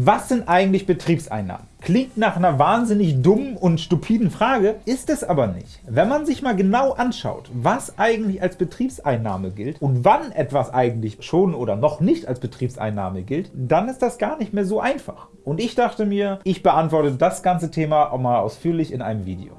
Was sind eigentlich Betriebseinnahmen? Klingt nach einer wahnsinnig dummen und stupiden Frage, ist es aber nicht. Wenn man sich mal genau anschaut, was eigentlich als Betriebseinnahme gilt und wann etwas eigentlich schon oder noch nicht als Betriebseinnahme gilt, dann ist das gar nicht mehr so einfach. Und ich dachte mir, ich beantworte das ganze Thema auch mal ausführlich in einem Video.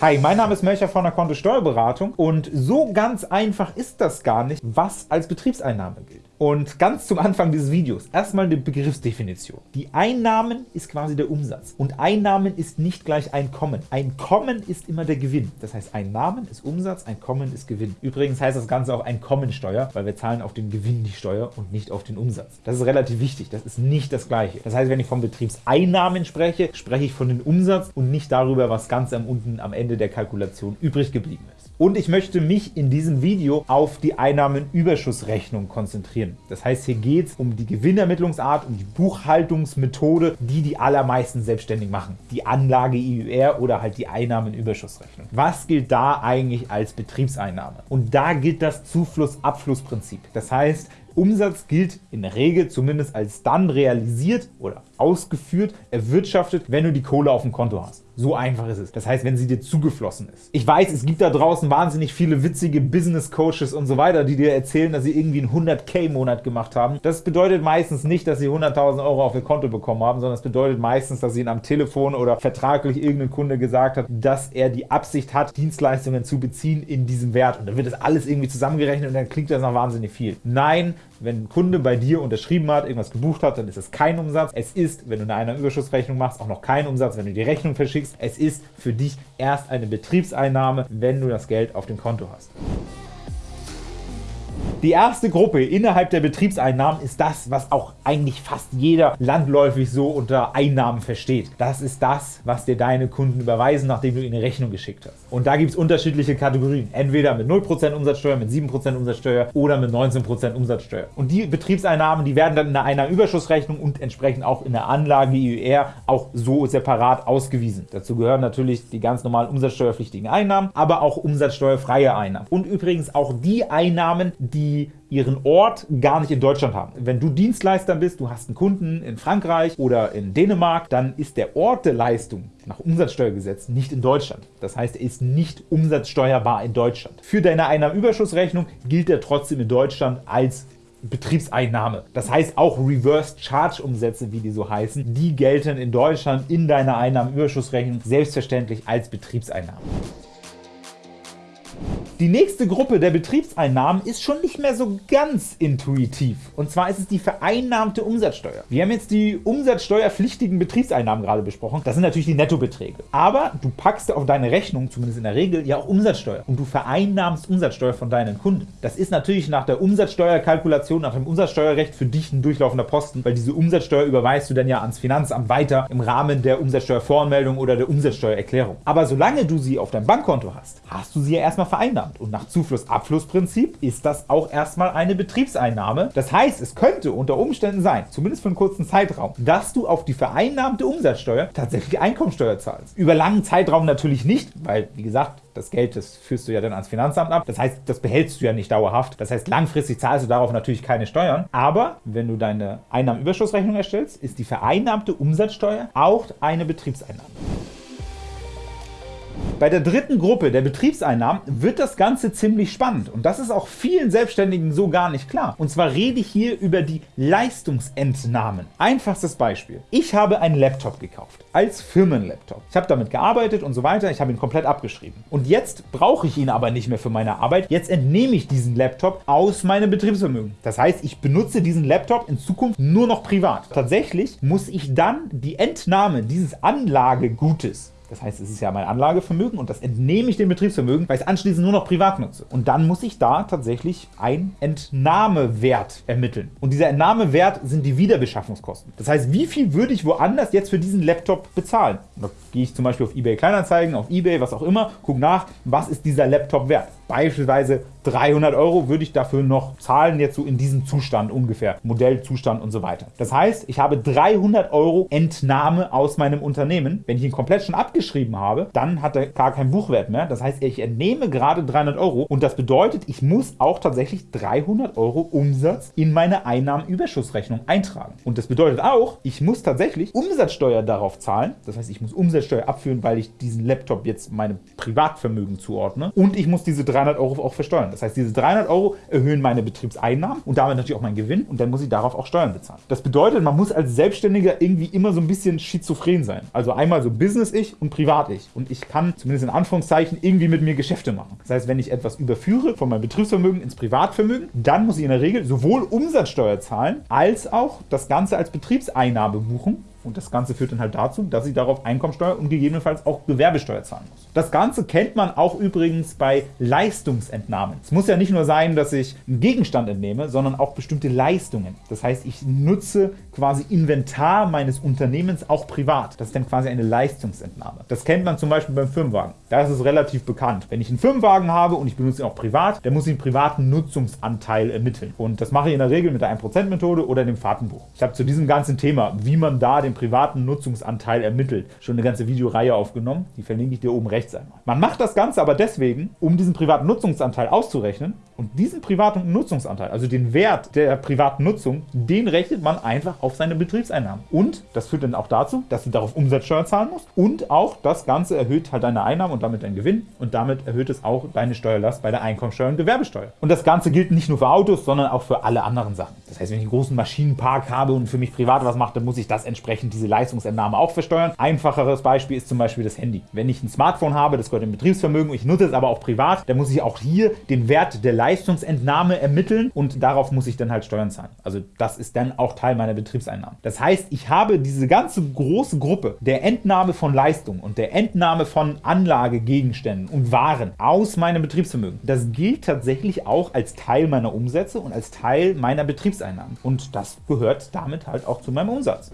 Hi, mein Name ist Melcher von der Konto Steuerberatung und so ganz einfach ist das gar nicht, was als Betriebseinnahme gilt. Und ganz zum Anfang dieses Videos erstmal eine Begriffsdefinition. Die Einnahmen ist quasi der Umsatz und Einnahmen ist nicht gleich Einkommen. Einkommen ist immer der Gewinn. Das heißt, Einnahmen ist Umsatz, Einkommen ist Gewinn. Übrigens heißt das Ganze auch Einkommensteuer, weil wir zahlen auf den Gewinn die Steuer und nicht auf den Umsatz. Das ist relativ wichtig, das ist nicht das Gleiche. Das heißt, wenn ich von Betriebseinnahmen spreche, spreche ich von dem Umsatz und nicht darüber, was ganz am unten am Ende der Kalkulation übrig geblieben ist. Und ich möchte mich in diesem Video auf die Einnahmenüberschussrechnung konzentrieren. Das heißt, hier geht es um die Gewinnermittlungsart, um die Buchhaltungsmethode, die die allermeisten selbstständig machen. Die Anlage IUR oder halt die Einnahmenüberschussrechnung. Was gilt da eigentlich als Betriebseinnahme? Und da gilt das Zufluss-Abflussprinzip. Das heißt, Umsatz gilt in der Regel zumindest als dann realisiert oder ausgeführt, erwirtschaftet, wenn du die Kohle auf dem Konto hast. So einfach ist es. Das heißt, wenn sie dir zugeflossen ist. Ich weiß, es gibt da draußen wahnsinnig viele witzige Business Coaches und so weiter, die dir erzählen, dass sie irgendwie einen 100k-Monat gemacht haben. Das bedeutet meistens nicht, dass sie 100.000 Euro auf ihr Konto bekommen haben, sondern es bedeutet meistens, dass ihnen am Telefon oder vertraglich irgendein Kunde gesagt hat, dass er die Absicht hat, Dienstleistungen zu beziehen in diesem Wert. Und dann wird das alles irgendwie zusammengerechnet und dann klingt das nach wahnsinnig viel. Nein, wenn ein Kunde bei dir unterschrieben hat, irgendwas gebucht hat, dann ist es kein Umsatz. Es ist, wenn du eine Einnahmenüberschussrechnung machst, auch noch kein Umsatz, wenn du die Rechnung verschickst. Es ist für dich erst eine Betriebseinnahme, wenn du das Geld auf dem Konto hast. Die erste Gruppe innerhalb der Betriebseinnahmen ist das, was auch eigentlich fast jeder landläufig so unter Einnahmen versteht. Das ist das, was dir deine Kunden überweisen, nachdem du ihnen eine Rechnung geschickt hast. Und da gibt es unterschiedliche Kategorien. Entweder mit 0% Umsatzsteuer, mit 7% Umsatzsteuer oder mit 19% Umsatzsteuer. Und die Betriebseinnahmen, die werden dann in der Einnahmenüberschussrechnung und entsprechend auch in der Anlage IUR auch so separat ausgewiesen. Dazu gehören natürlich die ganz normalen umsatzsteuerpflichtigen Einnahmen, aber auch umsatzsteuerfreie Einnahmen. Und übrigens auch die Einnahmen, die die ihren Ort gar nicht in Deutschland haben. Wenn du Dienstleister bist, du hast einen Kunden in Frankreich oder in Dänemark, dann ist der Ort der Leistung nach Umsatzsteuergesetz nicht in Deutschland. Das heißt, er ist nicht umsatzsteuerbar in Deutschland. Für deine Einnahmenüberschussrechnung gilt er trotzdem in Deutschland als Betriebseinnahme. Das heißt auch Reverse Charge Umsätze, wie die so heißen, die gelten in Deutschland in deiner Einnahmenüberschussrechnung selbstverständlich als Betriebseinnahme. Die nächste Gruppe der Betriebseinnahmen ist schon nicht mehr so ganz intuitiv. Und zwar ist es die vereinnahmte Umsatzsteuer. Wir haben jetzt die umsatzsteuerpflichtigen Betriebseinnahmen gerade besprochen. Das sind natürlich die Nettobeträge. Aber du packst auf deine Rechnung, zumindest in der Regel, ja auch Umsatzsteuer. Und du vereinnahmst Umsatzsteuer von deinen Kunden. Das ist natürlich nach der Umsatzsteuerkalkulation, nach dem Umsatzsteuerrecht für dich ein durchlaufender Posten, weil diese Umsatzsteuer überweist du dann ja ans Finanzamt weiter im Rahmen der Umsatzsteuervoranmeldung oder der Umsatzsteuererklärung. Aber solange du sie auf deinem Bankkonto hast, hast du sie ja erstmal vereinnahmt vereinnahmt. Und nach Zufluss-Abfluss-Prinzip ist das auch erstmal eine Betriebseinnahme. Das heißt, es könnte unter Umständen sein, zumindest für einen kurzen Zeitraum, dass du auf die vereinnahmte Umsatzsteuer tatsächlich Einkommensteuer zahlst. Über langen Zeitraum natürlich nicht, weil, wie gesagt, das Geld, das führst du ja dann ans Finanzamt ab. Das heißt, das behältst du ja nicht dauerhaft. Das heißt, langfristig zahlst du darauf natürlich keine Steuern. Aber wenn du deine Einnahmenüberschussrechnung erstellst, ist die vereinnahmte Umsatzsteuer auch eine Betriebseinnahme. Bei der dritten Gruppe der Betriebseinnahmen wird das Ganze ziemlich spannend und das ist auch vielen Selbstständigen so gar nicht klar. Und zwar rede ich hier über die Leistungsentnahmen. Einfachstes Beispiel. Ich habe einen Laptop gekauft, als Firmenlaptop. Ich habe damit gearbeitet und so weiter, ich habe ihn komplett abgeschrieben. Und jetzt brauche ich ihn aber nicht mehr für meine Arbeit, jetzt entnehme ich diesen Laptop aus meinem Betriebsvermögen. Das heißt, ich benutze diesen Laptop in Zukunft nur noch privat. Tatsächlich muss ich dann die Entnahme dieses Anlagegutes das heißt, es ist ja mein Anlagevermögen und das entnehme ich dem Betriebsvermögen, weil ich es anschließend nur noch privat nutze. Und dann muss ich da tatsächlich einen Entnahmewert ermitteln. Und dieser Entnahmewert sind die Wiederbeschaffungskosten. Das heißt, wie viel würde ich woanders jetzt für diesen Laptop bezahlen? Da gehe ich zum Beispiel auf eBay Kleinanzeigen, auf eBay, was auch immer, gucke nach, was ist dieser Laptop wert. Beispielsweise 300 Euro würde ich dafür noch zahlen, jetzt so in diesem Zustand ungefähr, Modellzustand und so weiter. Das heißt, ich habe 300 Euro Entnahme aus meinem Unternehmen. Wenn ich ihn komplett schon abgeschrieben habe, dann hat er gar keinen Buchwert mehr. Das heißt, ich entnehme gerade 300 Euro und das bedeutet, ich muss auch tatsächlich 300 Euro Umsatz in meine Einnahmenüberschussrechnung eintragen. Und das bedeutet auch, ich muss tatsächlich Umsatzsteuer darauf zahlen. Das heißt, ich muss Umsatzsteuer abführen, weil ich diesen Laptop jetzt meinem Privatvermögen zuordne. Und ich muss diese 300 Euro auch versteuern. Das heißt, diese 300 Euro erhöhen meine Betriebseinnahmen und damit natürlich auch meinen Gewinn und dann muss ich darauf auch Steuern bezahlen. Das bedeutet, man muss als Selbstständiger irgendwie immer so ein bisschen schizophren sein. Also einmal so Business-Ich und Privat-Ich. Und ich kann zumindest in Anführungszeichen irgendwie mit mir Geschäfte machen. Das heißt, wenn ich etwas überführe von meinem Betriebsvermögen ins Privatvermögen, dann muss ich in der Regel sowohl Umsatzsteuer zahlen, als auch das Ganze als Betriebseinnahme buchen und das Ganze führt dann halt dazu, dass ich darauf Einkommensteuer und gegebenenfalls auch Gewerbesteuer zahlen muss. Das Ganze kennt man auch übrigens bei Leistungsentnahmen. Es muss ja nicht nur sein, dass ich einen Gegenstand entnehme, sondern auch bestimmte Leistungen. Das heißt, ich nutze quasi Inventar meines Unternehmens auch privat. Das ist dann quasi eine Leistungsentnahme. Das kennt man zum Beispiel beim Firmenwagen. Da ist es relativ bekannt. Wenn ich einen Firmenwagen habe und ich benutze ihn auch privat, dann muss ich einen privaten Nutzungsanteil ermitteln. Und das mache ich in der Regel mit der 1%-Methode oder dem Fahrtenbuch. Ich habe zu diesem ganzen Thema, wie man da den privaten Nutzungsanteil ermittelt, schon eine ganze Videoreihe aufgenommen. Die verlinke ich dir oben rechts einmal. Man macht das Ganze aber deswegen, um diesen privaten Nutzungsanteil auszurechnen. Und diesen privaten Nutzungsanteil, also den Wert der privaten Nutzung, den rechnet man einfach auf seine Betriebseinnahmen. Und das führt dann auch dazu, dass du darauf Umsatzsteuer zahlen musst. Und auch das Ganze erhöht halt deine Einnahmen und damit deinen Gewinn. Und damit erhöht es auch deine Steuerlast bei der Einkommensteuer und Gewerbesteuer. Und das Ganze gilt nicht nur für Autos, sondern auch für alle anderen Sachen. Das heißt, wenn ich einen großen Maschinenpark habe und für mich privat was mache, dann muss ich das entsprechend diese Leistungsentnahme auch versteuern. Einfacheres Beispiel ist zum Beispiel das Handy. Wenn ich ein Smartphone habe, das gehört im Betriebsvermögen, ich nutze es aber auch privat, dann muss ich auch hier den Wert der Leistungsentnahme ermitteln und darauf muss ich dann halt Steuern zahlen. Also das ist dann auch Teil meiner Betriebseinnahmen. Das heißt, ich habe diese ganze große Gruppe der Entnahme von Leistung und der Entnahme von Anlagegegenständen und Waren aus meinem Betriebsvermögen. Das gilt tatsächlich auch als Teil meiner Umsätze und als Teil meiner Betriebseinnahmen. Und das gehört damit halt auch zu meinem Umsatz.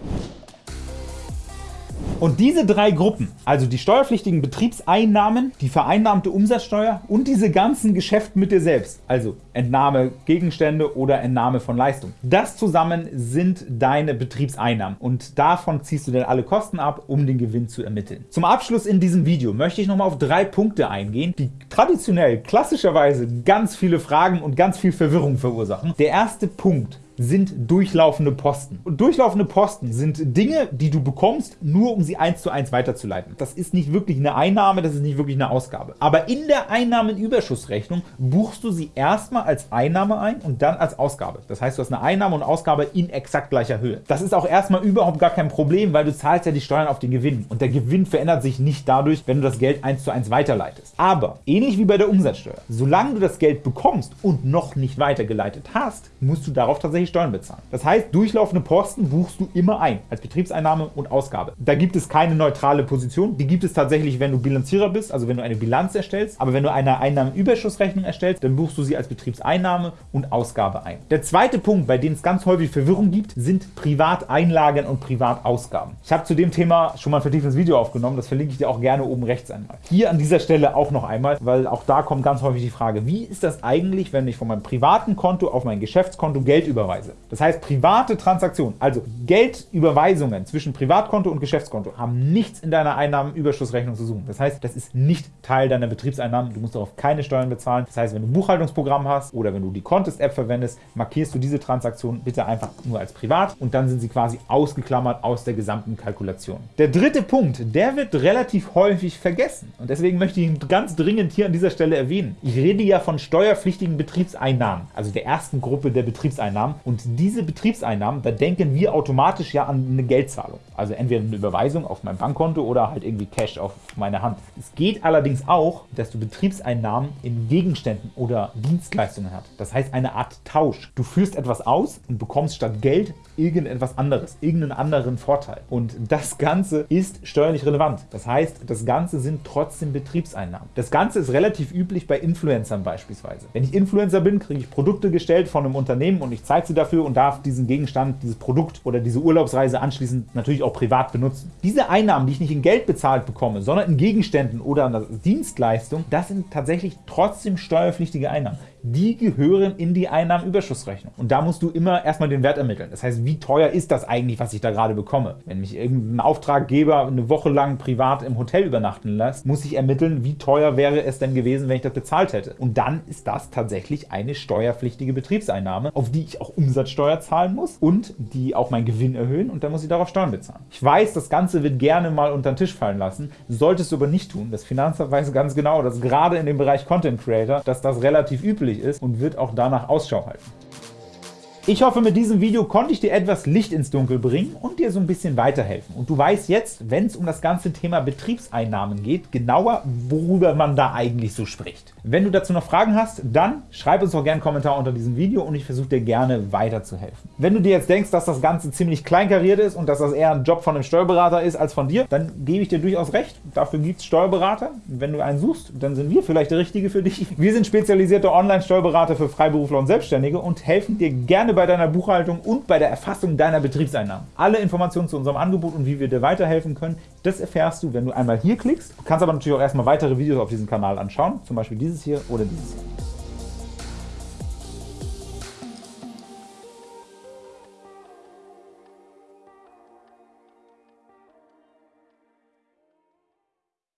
Und diese drei Gruppen, also die steuerpflichtigen Betriebseinnahmen, die vereinnahmte Umsatzsteuer und diese ganzen Geschäfte mit dir selbst, also Entnahme Gegenstände oder Entnahme von Leistung, das zusammen sind deine Betriebseinnahmen und davon ziehst du dann alle Kosten ab, um den Gewinn zu ermitteln. Zum Abschluss in diesem Video möchte ich nochmal auf drei Punkte eingehen, die traditionell, klassischerweise ganz viele Fragen und ganz viel Verwirrung verursachen. Der erste Punkt sind durchlaufende Posten. Und durchlaufende Posten sind Dinge, die du bekommst, nur um sie eins zu eins weiterzuleiten. Das ist nicht wirklich eine Einnahme, das ist nicht wirklich eine Ausgabe. Aber in der Einnahmenüberschussrechnung buchst du sie erstmal als Einnahme ein und dann als Ausgabe. Das heißt, du hast eine Einnahme und Ausgabe in exakt gleicher Höhe. Das ist auch erstmal überhaupt gar kein Problem, weil du zahlst ja die Steuern auf den Gewinn. Und der Gewinn verändert sich nicht dadurch, wenn du das Geld eins zu eins weiterleitest. Aber ähnlich wie bei der Umsatzsteuer, solange du das Geld bekommst und noch nicht weitergeleitet hast, musst du darauf tatsächlich Steuern bezahlen. Das heißt, durchlaufende Posten buchst du immer ein, als Betriebseinnahme und Ausgabe. Da gibt es keine neutrale Position. Die gibt es tatsächlich, wenn du Bilanzierer bist, also wenn du eine Bilanz erstellst. Aber wenn du eine Einnahmenüberschussrechnung erstellst, dann buchst du sie als Betriebseinnahme und Ausgabe ein. Der zweite Punkt, bei dem es ganz häufig Verwirrung gibt, sind Privateinlagen und Privatausgaben. Ich habe zu dem Thema schon mal ein vertieftes Video aufgenommen, das verlinke ich dir auch gerne oben rechts einmal. Hier an dieser Stelle auch noch einmal, weil auch da kommt ganz häufig die Frage, wie ist das eigentlich, wenn ich von meinem privaten Konto auf mein Geschäftskonto Geld überweise? Überweise. Das heißt, private Transaktionen, also Geldüberweisungen zwischen Privatkonto und Geschäftskonto, haben nichts in deiner Einnahmenüberschussrechnung zu suchen. Das heißt, das ist nicht Teil deiner Betriebseinnahmen. Du musst darauf keine Steuern bezahlen. Das heißt, wenn du ein Buchhaltungsprogramm hast oder wenn du die Contest-App verwendest, markierst du diese Transaktion bitte einfach nur als privat und dann sind sie quasi ausgeklammert aus der gesamten Kalkulation. Der dritte Punkt, der wird relativ häufig vergessen und deswegen möchte ich ihn ganz dringend hier an dieser Stelle erwähnen. Ich rede ja von steuerpflichtigen Betriebseinnahmen, also der ersten Gruppe der Betriebseinnahmen und diese Betriebseinnahmen, da denken wir automatisch ja an eine Geldzahlung. Also entweder eine Überweisung auf mein Bankkonto oder halt irgendwie Cash auf meine Hand. Es geht allerdings auch, dass du Betriebseinnahmen in Gegenständen oder Dienstleistungen hast. Das heißt eine Art Tausch. Du führst etwas aus und bekommst statt Geld irgendetwas anderes, irgendeinen anderen Vorteil. Und das Ganze ist steuerlich relevant. Das heißt, das Ganze sind trotzdem Betriebseinnahmen. Das Ganze ist relativ üblich bei Influencern beispielsweise. Wenn ich Influencer bin, kriege ich Produkte gestellt von einem Unternehmen und ich zeige sie dafür und darf diesen Gegenstand, dieses Produkt oder diese Urlaubsreise anschließend natürlich auch privat benutzen. Diese Einnahmen, die ich nicht in Geld bezahlt bekomme, sondern in Gegenständen oder an Dienstleistung, das sind tatsächlich trotzdem steuerpflichtige Einnahmen die gehören in die Einnahmenüberschussrechnung. Und da musst du immer erstmal den Wert ermitteln. Das heißt, wie teuer ist das eigentlich, was ich da gerade bekomme? Wenn mich irgendein Auftraggeber eine Woche lang privat im Hotel übernachten lässt, muss ich ermitteln, wie teuer wäre es denn gewesen, wenn ich das bezahlt hätte. Und dann ist das tatsächlich eine steuerpflichtige Betriebseinnahme, auf die ich auch Umsatzsteuer zahlen muss und die auch meinen Gewinn erhöhen und dann muss ich darauf Steuern bezahlen. Ich weiß, das Ganze wird gerne mal unter den Tisch fallen lassen, solltest du aber nicht tun. Das Finanzamt weiß ganz genau, dass gerade in dem Bereich Content Creator, dass das relativ üblich üblich ist und wird auch danach Ausschau halten. Ich hoffe, mit diesem Video konnte ich dir etwas Licht ins Dunkel bringen und dir so ein bisschen weiterhelfen. Und du weißt jetzt, wenn es um das ganze Thema Betriebseinnahmen geht, genauer, worüber man da eigentlich so spricht. Wenn du dazu noch Fragen hast, dann schreib uns doch gerne einen Kommentar unter diesem Video und ich versuche dir gerne weiterzuhelfen. Wenn du dir jetzt denkst, dass das Ganze ziemlich kleinkariert ist und dass das eher ein Job von einem Steuerberater ist als von dir, dann gebe ich dir durchaus recht. Dafür gibt es Steuerberater. Wenn du einen suchst, dann sind wir vielleicht der Richtige für dich. Wir sind spezialisierte Online-Steuerberater für Freiberufler und Selbstständige und helfen dir gerne gerne bei deiner Buchhaltung und bei der Erfassung deiner Betriebseinnahmen. Alle Informationen zu unserem Angebot und wie wir dir weiterhelfen können, das erfährst du, wenn du einmal hier klickst. Du kannst aber natürlich auch erstmal weitere Videos auf diesem Kanal anschauen, zum Beispiel dieses hier oder dieses hier.